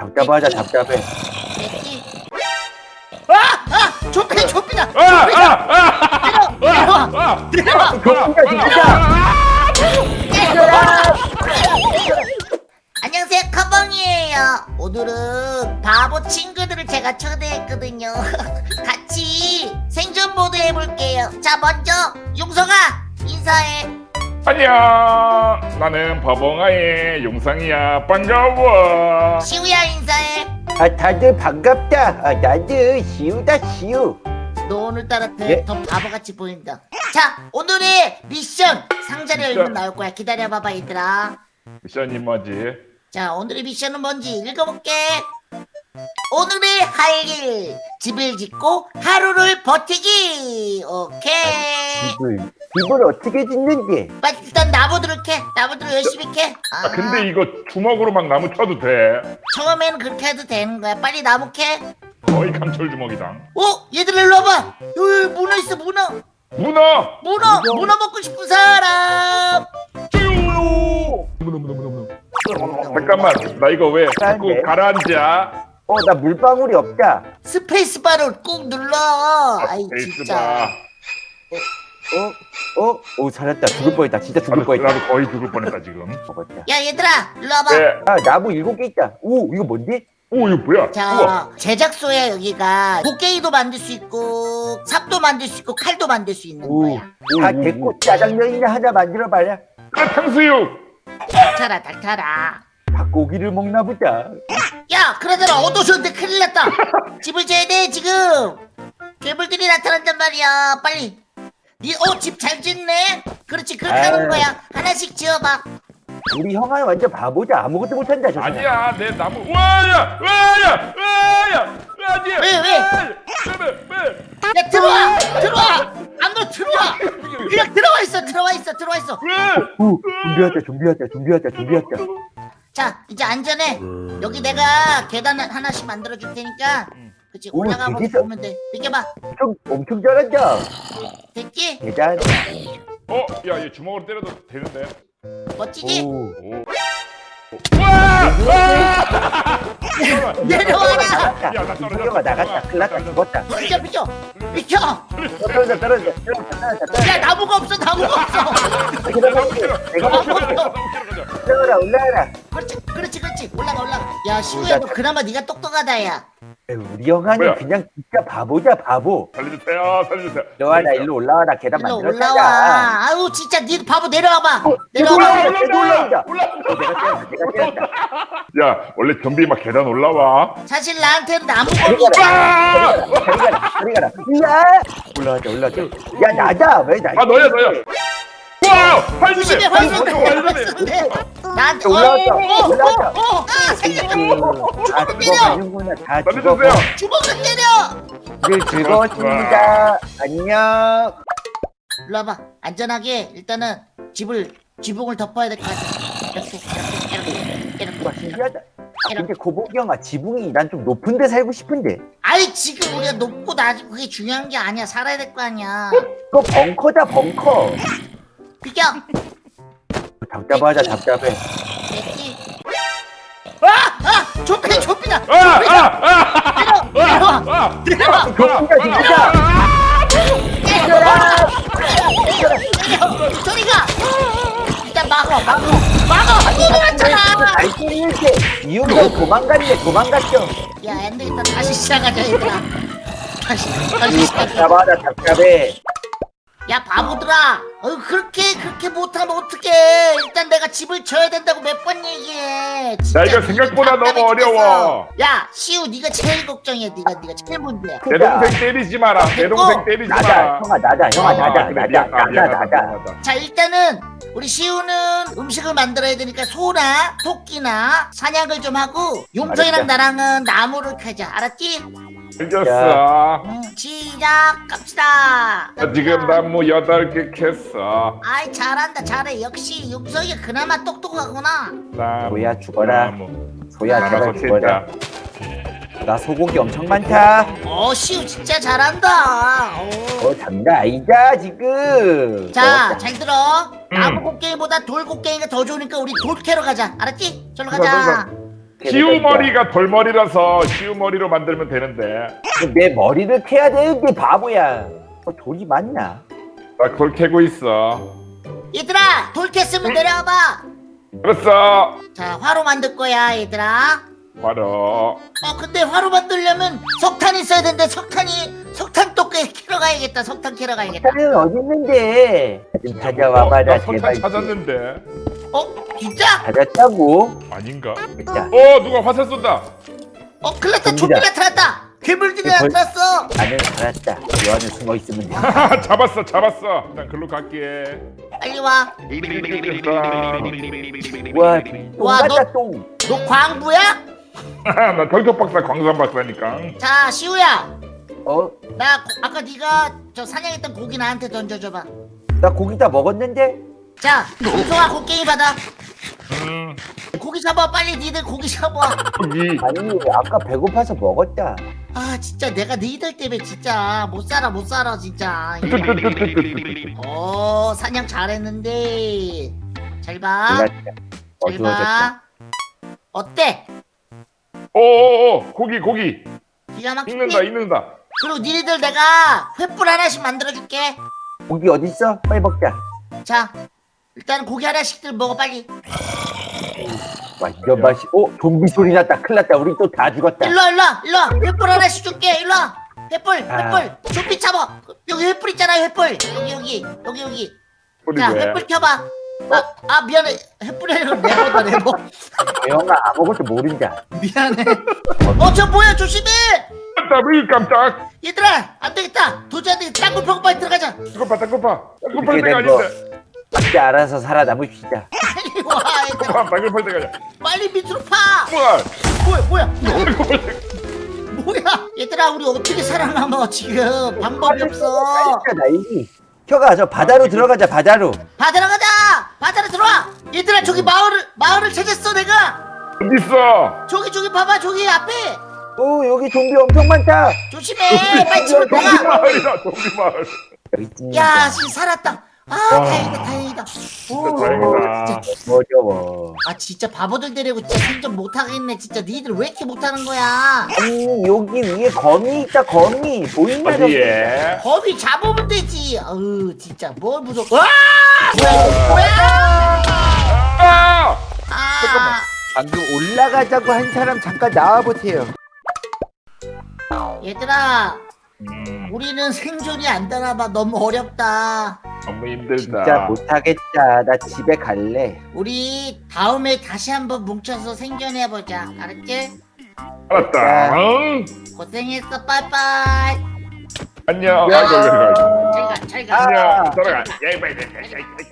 답답하자 답답해 됐지? 아! 아! 좀비 좀비다! 아! 아! 아! 내려와! 아! 내려와! 조금이야 진짜 안녕하세요 커벙이에요 오늘은 바보 친구들을 제가 초대했거든요 같이 생존 모드 해볼게요 자 먼저 용서가 인사해 안녕. 나는 바봉아의 용상이야. 반가워. 시우야 인사해. 아 다들 반갑다. 아, 나도 시우다 시우. 너 오늘따라 더, 예? 더 바보같이 보인다. 자 오늘의 미션! 상자를 미션. 열면 나올 거야. 기다려봐봐 얘들아. 미션이 뭐지? 자 오늘의 미션은 뭔지 읽어볼게. 오늘의 할 일. 집을 짓고 하루를 버티기. 오케이. 집을 집을 어떻게 짓는지. 빨리 일단 나무들을 캐. 나무들을 열심히 캐. 아, 아 근데 이거 주먹으로 막 나무 쳐도 돼. 처음에는 그렇게 해도 되는 거야. 빨리 나무 캐. 거의 강철 주먹이다. 어? 얘들 일로 와봐. 여기 문어 있어 문어. 문어! 문어! 문어 먹고 싶은 사람! 문어 문어 문어 문어. 잠깐만 나 이거 왜 자꾸 네. 가라앉아? 어 나 물방울이 없다. 스페이스바를 꾹 눌러. 아이 베이스 진짜. 봐 어? 어? 오 살았다. 죽을 뻔했다. 진짜 죽을 나도, 뻔했다. 나도 거의 죽을 뻔했다 지금. 먹었다. 야 얘들아 일로 와봐. 네. 아 나무 일곱 개 있다. 오 이거 뭔데? 오 이거 뭐야? 우와. 자 제작소야 여기가 곡괭이도 만들 수 있고 삽도 만들 수 있고 칼도 만들 수 있는 오, 거야. 다 됐고 짜장면이나 하나 만들어봐라. 아 탕수육! 닥쳐라 닥쳐라. 닭고기를 먹나 보다. 야 그러잖아 어두워졌는데 큰일 났다. 집을 지어야 돼 지금. 괴물들이 나타난단 말이야. 빨리 니어집 잘 짓네? 그렇지 그렇게. 하는 거야. 하나씩 지어봐. 우리 형아는 완전 바보자 아무것도 못한다 저. 아니야 내 나무. 와야 와야 와야. 아니야 왜, 왜? 왜? 야 들어와 들어와. 안으로 들어와. 그냥 들어와 있어 들어와 있어 들어와 있어. 준비하자 준비하자 준비하자 준비하자 자 이제 안전해. 여기 내가 계단 하나씩 만들어 줄 테니까 그치? 오, 올라가면서 되게 보면 돼. 비켜봐. 엄청, 엄청 잘한다 됐지? 대단 어? 야, 얘 주먹으로 때려도 되는데. 멋지지? 오. 오. 와! 와! 내려와라! 나갔다 야, 나 떨어졌다. 이거가 나갔다 큰일 났다. 죽었다. 비켜 비켜. 비켜. 떨어져 떨어져 떨어져 떨어져 떨어져. 야 나무가 없어 나무가 없어. 내가 먹을게 내가 먹을게 올라가라. 올라가라. 그렇지 그렇지 그렇지. 올라가 올라가. 야 시우야 너 그나마 네가 똑똑하다 야 우리 형아는 뭐야? 그냥 진짜 바보자 바보. 살려주세요, 살려주세요. 너와나 일로 올라와라 계단 일로 만들었잖아 올라와. 아유 진짜 네 바보 내려와봐. 올라와. 내려와봐. 어, 내가 때렸다! 내가 때렸다! 야, 원래 좀비 막 계단 올라와. 사실 나한테는 없어 가라 저리 가라 저리 가라. 야 올라가자 올라가자. 야 나다 왜나 아, 너야, 너야. 와! 조심해 활주네! 활쏘네 활주네! 활쏘네 나한테 올라왔다, 어, 올라왔다. 어, 어, 아다 죽어가는구나. 다 죽어가. 주먹을 때려? 늘 즐거웠습니다. 안녕. 일로 와봐. 안전하게 일단은 집을 지붕을 덮어야 될 것 같아. 이렇게 이렇게 이렇게 와 이렇게. 신기하다. 아, 근데 고복이 형아 지붕이 난 좀 높은 데 살고 싶은데. 아이 지금 우리가 높고 낮고 그게 중요한 게 아니야. 살아야 될 거 아니야. 그거 벙커다 벙커 비켜 답답하다 답답해. 됐지? 아! 아! 좀비 좀비다. 아! 아! 아! 내려와 아! 내려와. 좀비다 진짜 내려와. 내려 저리 가. 일단 막어 막어. 막어. 또 들어왔잖아. 잘 때릴게 이유가 도망갔네 도망갔죠 야 안되겠다. 다시 시작하자 얘들아. 다시 다시 이 시작하자 답답하다 답답해 야 바보들아 어 그렇게 그렇게 못하면 어떡해 일단 내가 집을 져야 된다고 몇 번 얘기해 진짜 야, 이거 생각보다 답답해 너무. 어려워. 야 시우 네가 제일 걱정이야 네가 네가 제일 문제야 내 동생 때리지 마라. 내 동생 때리지 마라. 형아 나다 형아 나다 미안하다, 나다 미안하다. 자 일단은 우리 시우는 음식을 만들어야 되니까 소나 토끼나 사냥을 좀 하고 용서이랑. 나랑은 나무를 캐자 알았지? 알겠어. 응 시작 갑시다 나 지금 나무 여덟 개 캤어. 아이 잘한다 잘해 역시 용서이가 그나마 똑똑하구나 나무, 소야 죽어라 나무. 소야 제발 죽어라. 나 소고기 엄청 많다 어 시우 진짜 잘한다 어. 어 장난 아니다 지금 자. 잘 들어. 음. 나무 곡괭이보다 돌 곡괭이가 더 좋으니까 우리 돌 캐러 가자. 알았지? 절로. 가자. 시우머리가 돌머리라서 시우머리로 만들면 되는데. 내 머리를 캐야 되는데 바보야. 어, 돌이 맞나? 나 그걸 캐고 있어. 얘들아 돌 캤으면 내려와봐. 알았어. 자 화로 만들 거야 얘들아. 바로. 어 근데 화로 만들려면 석탄 있어야 되는데 석탄이 석탄 또 깨- 캐러 가야겠다 석탄 캐러 가야겠다. 어디 있는데? 좀 어, 찾아와봐라 나 석탄 제발. 찾았는데 어 진짜? 찾았다고? 아닌가? 됐다. 어 누가 화살 쏜다 어 큰일났다 됩니다. 좀비 나타났다 괴물들이 이거 벌- 나타났어 나는 알았다. 요 안에 숨어 있으면 돼. 잡았어 잡았어 일단 글로 갈게 빨리 와 와, 똥 와, 같다 똥. 너 광부야? 나 털톱 박사 광산 박사니까 자 시우야 어? 나 고- 아까 네가 저 사냥했던 고기 나한테 던져줘봐 나 고기 다 먹었는데? 자 송송아 곡괭이 받아 음 고기 잡아 빨리 니들 고기 잡아 아니 아까 배고파서 먹었다. 아 진짜 내가 너희들 때문에 진짜 못 살아 못 살아 진짜 어 사냥 잘했는데 잘봐 몰랐다. 어두워졌다. 잘봐 어때? 오오오 고기 고기 기가 막히지? 익는다 익는다 그리고 니네들 내가 횃불 하나씩 만들어줄게 고기 어딨어? 빨리 먹자. 자 일단 고기 하나씩들 먹어 빨리. 와 이런 맛이. 어? 좀비 소리 났다. 큰일 났다. 우리 또 다 죽었다. 일로와 일로와 일로와. 횃불 하나씩 줄게. 일로와. 횃불 아. 횃불. 좀비 잡아 여기 횃불 있잖아 횃불. 여기 여기. 여기 여기. 자 왜? 횃불 켜봐. 아, 아 미안해. 횃불이 아니라 네모다 네모 영아 아무것도 모른다. 미안해. 어 저 뭐야? 조심해. 깜짝이 깜짝. 얘들아 안 되겠다. 도저히 안 되겠다 땅굴 파고 빨리 들어가자. 땅고파 땅고파. 땅고파 이렇게 때가 된 거. 아닌데 각자 알아서 살아남읍시다. 빨리 와 얘들아 땅고파 때가 아니야 빨리 밑으로 파! 뭐야 뭐야? 뭐야 뭐야? 얘들아 우리 어떻게 살아남아 지금? 방법이 없어. 나. 혀가 저 바다로 들어가자 바다로. 바다로 가자! 바다로 들어와! 얘들아 저기 마을을 마을을 찾았어 내가! 어딨어? 저기 저기 봐봐 저기 앞에! 오 여기 좀비 엄청 많다. 조심해! 빨리 집으로 좀비 들어가! 마을이다 좀비 마을. 야 지금 살았다 아 와. 다행이다 다행이다. 오, 다행이다. 진짜, 어려워. 아 진짜 바보들 데리고 진짜 생존 못하겠네. 진짜 니들 왜 이렇게 못하는 거야? 아니 여기 위에 거미 있다 거미. 보이냐 저기? 어디에. 거미 잡으면 되지. 아우 진짜 뭘 무서워 와. 뭐야? 이거 뭐야 아아 방금 올라가자고 한 사람 잠깐 나와보세요. 얘들아 음, 우리는 생존이 안 되나 봐. 너무 어렵다 너무 힘들다 진짜 못하겠다. 나 집에 갈래. 우리 다음에 다시 한번 뭉쳐서 생존해보자 알았지? 알았다 응? 고생했어 빠이빠이 안녕 야. 아이고, 아이고. 잘가 잘가 아. 안녕 들어가 야, 이봐, 이봐, 이봐, 이봐.